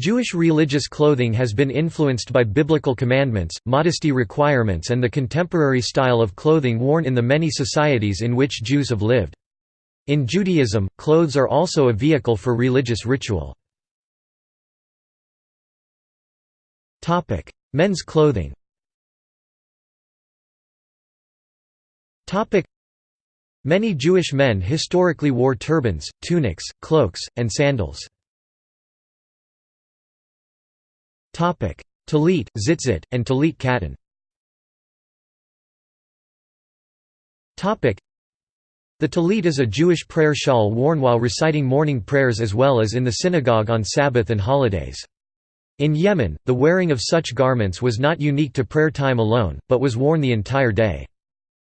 Jewish religious clothing has been influenced by biblical commandments, modesty requirements and the contemporary style of clothing worn in the many societies in which Jews have lived. In Judaism, clothes are also a vehicle for religious ritual. Men's clothing Many Jewish men historically wore turbans, tunics, cloaks, and sandals. Talit, tzitzit, and talit katan The talit is a Jewish prayer shawl worn while reciting morning prayers as well as in the synagogue on Sabbath and holidays. In Yemen, the wearing of such garments was not unique to prayer time alone, but was worn the entire day.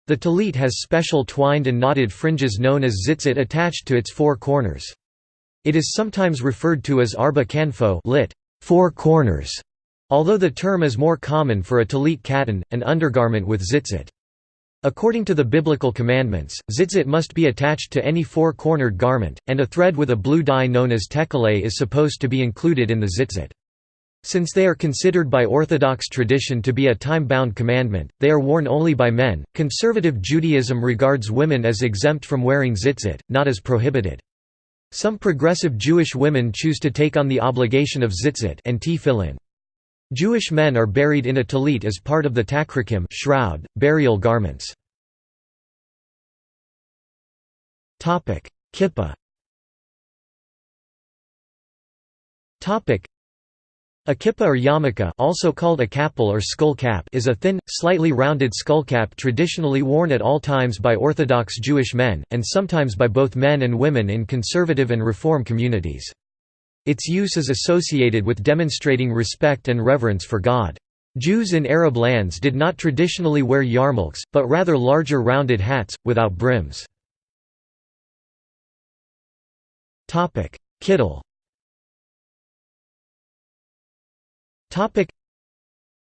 The talit has special twined and knotted fringes known as tzitzit attached to its four corners. It is sometimes referred to as arba kanfot lit four corners, although the term is more common for a talit katan, an undergarment with tzitzit. According to the biblical commandments, tzitzit must be attached to any four-cornered garment, and a thread with a blue dye known as tekhelet is supposed to be included in the tzitzit. Since they are considered by Orthodox tradition to be a time-bound commandment, they are worn only by men. Conservative Judaism regards women as exempt from wearing tzitzit, not as prohibited. Some progressive Jewish women choose to take on the obligation of tzitzit and tefillin. Jewish men are buried in a talit as part of the tachrichim shroud, burial garments. Kippah a kippah or yarmulke also called a kapel or skull cap is a thin, slightly rounded skullcap traditionally worn at all times by Orthodox Jewish men, and sometimes by both men and women in conservative and reform communities. Its use is associated with demonstrating respect and reverence for God. Jews in Arab lands did not traditionally wear yarmulkes, but rather larger rounded hats, without brims. Kittel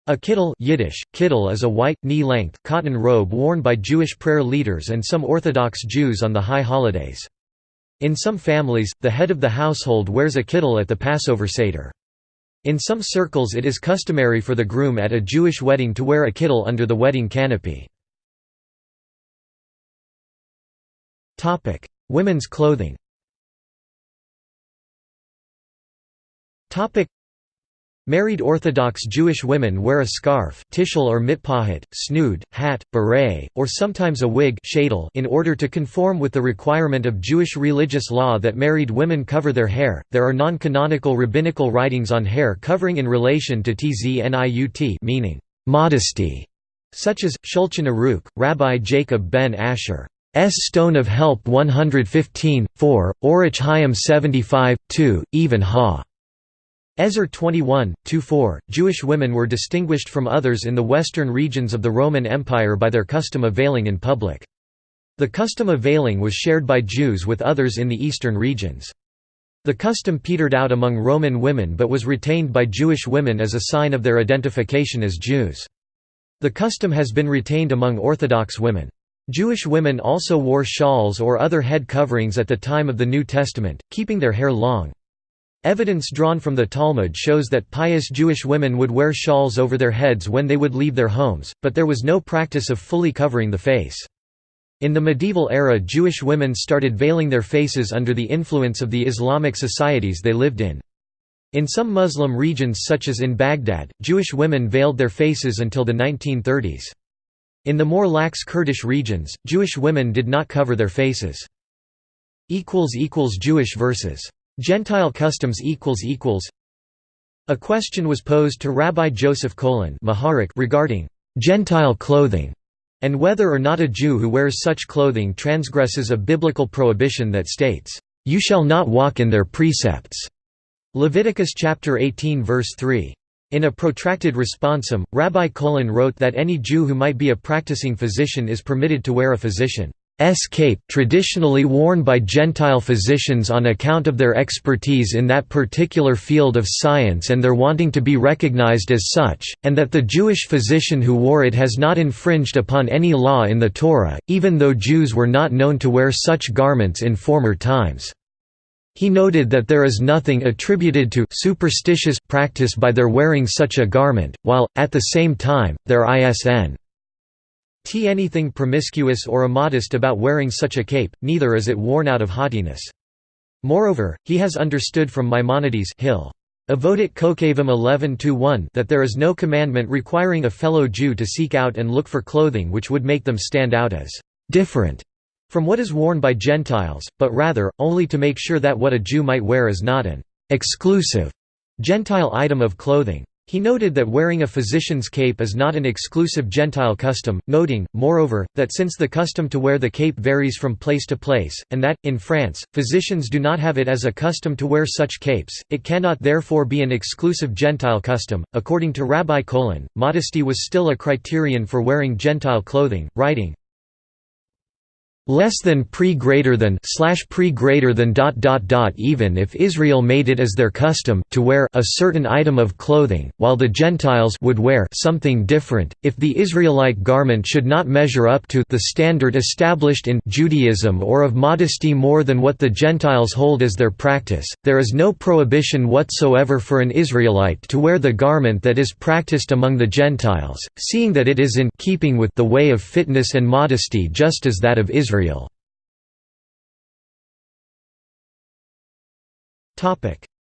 A kittel Yiddish, kittel is a white, knee-length, cotton robe worn by Jewish prayer leaders and some Orthodox Jews on the high holidays. In some families, the head of the household wears a kittel at the Passover Seder. In some circles it is customary for the groom at a Jewish wedding to wear a kittel under the wedding canopy. Women's clothing Married Orthodox Jewish women wear a scarf tichel or mitpachat, snood, hat, beret, or sometimes a wig in order to conform with the requirement of Jewish religious law that married women cover their hair. There are non-canonical rabbinical writings on hair covering in relation to tzniut meaning modesty, such as Shulchan Aruch, Rabbi Jacob ben Asher. S. Stone of Help 115, 4, Orach Chaim 75, 2, Even Ha. Ezer 21, 2-4, Jewish women were distinguished from others in the western regions of the Roman Empire by their custom of veiling in public. The custom of veiling was shared by Jews with others in the eastern regions. The custom petered out among Roman women but was retained by Jewish women as a sign of their identification as Jews. The custom has been retained among Orthodox women. Jewish women also wore shawls or other head coverings at the time of the New Testament, keeping their hair long. Evidence drawn from the Talmud shows that pious Jewish women would wear shawls over their heads when they would leave their homes, but there was no practice of fully covering the face. In the medieval era Jewish women started veiling their faces under the influence of the Islamic societies they lived in. In some Muslim regions such as in Baghdad, Jewish women veiled their faces until the 1930s. In the more lax Kurdish regions, Jewish women did not cover their faces. Jewish versus Gentile customs equals equals. A question was posed to Rabbi Joseph Colon regarding «Gentile clothing» and whether or not a Jew who wears such clothing transgresses a biblical prohibition that states, "'You shall not walk in their precepts' Leviticus chapter 18 verse 3. In a protracted responsum, Rabbi Colon wrote that any Jew who might be a practicing physician is permitted to wear a physician S cape traditionally worn by Gentile physicians on account of their expertise in that particular field of science and their wanting to be recognized as such, and that the Jewish physician who wore it has not infringed upon any law in the Torah, even though Jews were not known to wear such garments in former times. He noted that there is nothing attributed to superstitious practice by their wearing such a garment, while, at the same time, there isn't t anything promiscuous or immodest about wearing such a cape, neither is it worn out of haughtiness. Moreover, he has understood from Maimonides Hill. Avodat Kokhavim 11 that there is no commandment requiring a fellow Jew to seek out and look for clothing which would make them stand out as different from what is worn by Gentiles, but rather, only to make sure that what a Jew might wear is not an exclusive Gentile item of clothing. He noted that wearing a physician's cape is not an exclusive Gentile custom, noting, moreover, that since the custom to wear the cape varies from place to place, and that, in France, physicians do not have it as a custom to wear such capes, it cannot therefore be an exclusive Gentile custom. According to Rabbi Colon, modesty was still a criterion for wearing Gentile clothing, writing, less than pre greater than slash pre greater than dot dot dot even if Israel made it as their custom to wear a certain item of clothing while the Gentiles would wear something different. If the Israelite garment should not measure up to the standard established in Judaism or of modesty more than what the Gentiles hold as their practice there is no prohibition whatsoever for an Israelite to wear the garment that is practiced among the Gentiles seeing that it is in keeping with the way of fitness and modesty just as that of Israel Israel.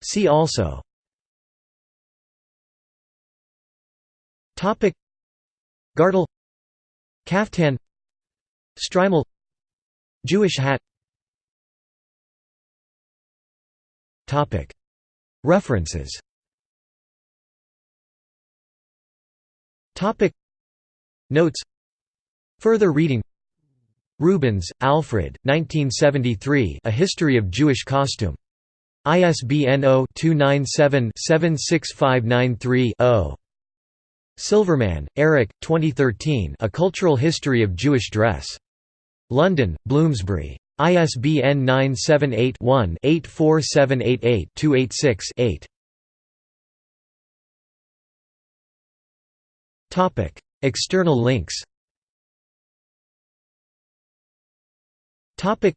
See also. Topic. Kaftan. Shtreimel Jewish hat. Topic. References. Topic. Notes. Further reading Rubens, Alfred, 1973 A History of Jewish Costume. ISBN 0-297-76593-0. Silverman, Eric, 2013 A Cultural History of Jewish Dress. London, Bloomsbury. ISBN 978-1-84788-286-8. External links Topic.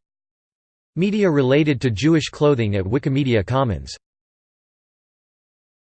Media related to Jewish clothing at Wikimedia Commons